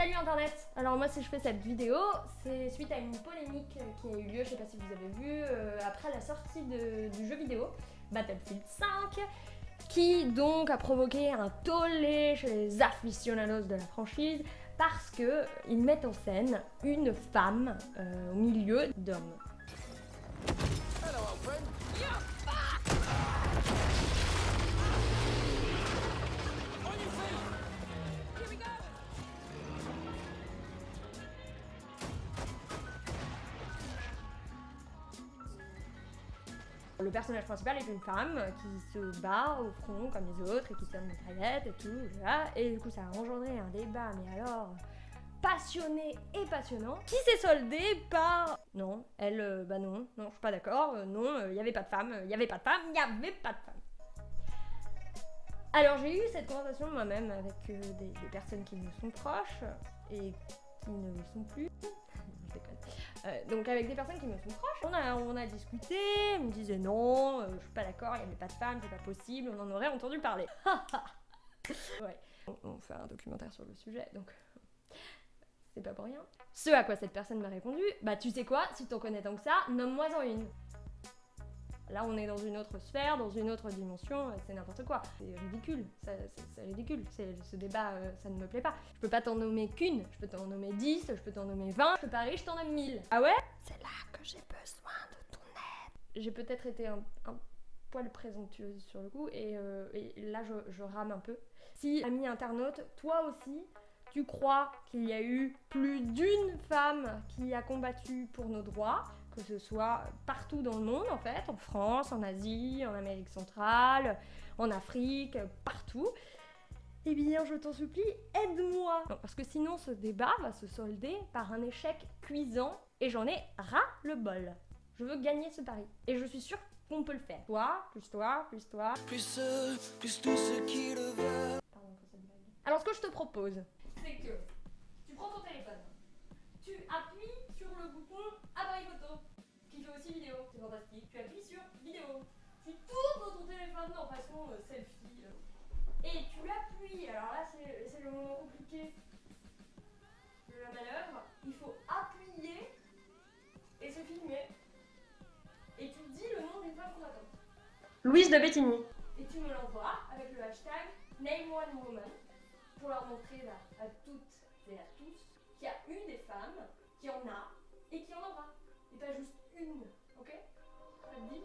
Salut internet Alors moi si je fais cette vidéo, c'est suite à une polémique qui a eu lieu, je sais pas si vous avez vu, euh, après la sortie du jeu vidéo Battlefield 5 qui donc a provoqué un tollé chez les aficionados de la franchise parce qu'ils mettent en scène une femme euh, au milieu d'hommes. Le personnage principal est une femme qui se bat au front comme les autres et qui tient une mitraillette et tout, voilà. Et du coup ça a engendré un débat, mais alors passionné et passionnant, qui s'est soldé par... Non, elle, euh, bah non, non, je suis pas d'accord, euh, non, il euh, avait pas de femme, il n'y avait pas de femme, il n'y avait pas de femme. Alors j'ai eu cette conversation moi-même avec des, personnes qui me sont proches et qui ne le sont plus. Euh, donc avec des personnes qui me sont proches, on a, on discuté, ils me disaient non, euh, je suis pas d'accord, il n'y avait pas de femme, c'est pas possible, on en aurait entendu parler. ouais. On, fait un documentaire sur le sujet, donc c'est pas pour rien. Ce à quoi cette personne m'a répondu, bah tu sais quoi, si t'en connais tant que ça, nomme-moi en une. Là, on est dans une autre sphère, dans une autre dimension, c'est n'importe quoi. C'est ridicule, c'est ridicule. Ce débat, euh, ça ne me plaît pas. Je peux pas t'en nommer qu'une, je peux t'en nommer 10, je peux t'en nommer 20, je peux pas je t'en nomme 1000. Ah ouais? C'est là que j'ai besoin de ton aide. J'ai peut-être été un, poil présomptueuse sur le coup, et, euh, là, je, je rame un peu. Si, ami internaute, toi aussi, tu crois qu'il y a eu plus d'une femme qui a combattu pour nos droits, que ce soit partout dans le monde en fait, en France, en Asie, en Amérique centrale, en Afrique, partout. Eh bien, je t'en supplie, aide-moi Parce que sinon, ce débat va se solder par un échec cuisant et j'en ai ras le bol. Je veux gagner ce pari. Et je suis sûre qu'on peut le faire. Toi, plus toi, plus toi. Plus eux, plus tous ceux qui le veulent. Pardon pour cette blague. Alors, ce que je te propose, que tu prends ton téléphone, tu appuies sur le bouton appareil photo, qui fait aussi vidéo, c'est fantastique. Tu appuies sur vidéo, tu tournes ton téléphone en façon euh, selfie, euh, et tu l'appuies. Alors là, c'est le moment compliqué de la manœuvre. Il faut appuyer et se filmer. Et tu dis le nom d'une femme qu'on attend. Louise de Bettigny. Et tu me l'envoies avec le hashtag NameOneWoman pour leur montrer à toutes et à tous qu'il y a eu des femmes, qu'il y en a et qu'il y en aura. Et pas juste une, ok? Ça te dit